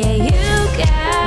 Yeah, you got